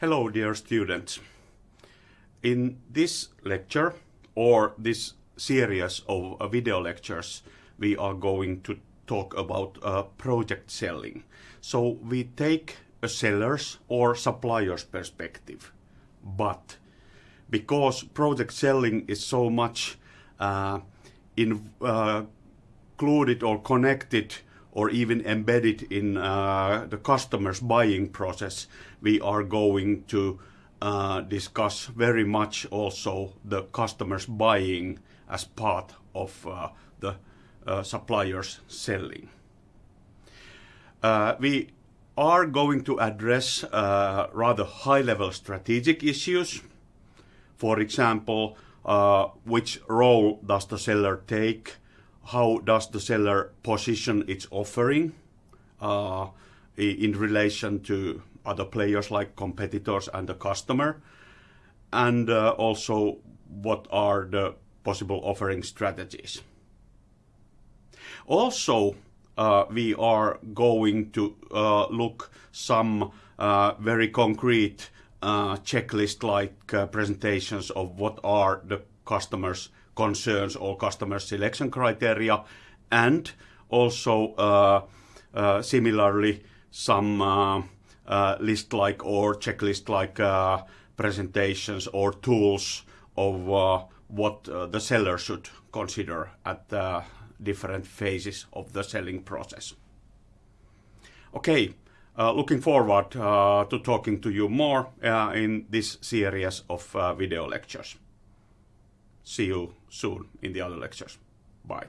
Hello dear students. In this lecture or this series of uh, video lectures we are going to talk about uh, project selling. So we take a seller's or supplier's perspective. But because project selling is so much uh, in, uh, included or connected or even embedded in uh, the customer's buying process, we are going to uh, discuss very much also the customer's buying as part of uh, the uh, supplier's selling. Uh, we are going to address uh, rather high-level strategic issues. For example, which role does the seller take how does the seller position its offering uh, in relation to other players like competitors and the customer, and uh, also what are the possible offering strategies. Also, uh, we are going to uh, look some uh, very concrete uh, checklist-like presentations of what are the customers' concerns or customer selection criteria, and also uh, uh, similarly some uh, uh list-like or checklist-like uh, presentations or tools of uh, what the seller should consider at the different phases of the selling process. Okay, looking forward to talking to you more in this series of video lectures. See you soon in the other lectures. Bye.